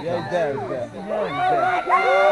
Gel gel gel.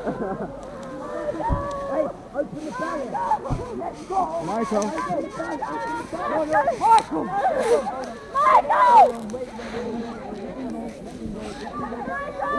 hey, open the barrier. Let's go. Michael. No, Michael. Michael. Michael.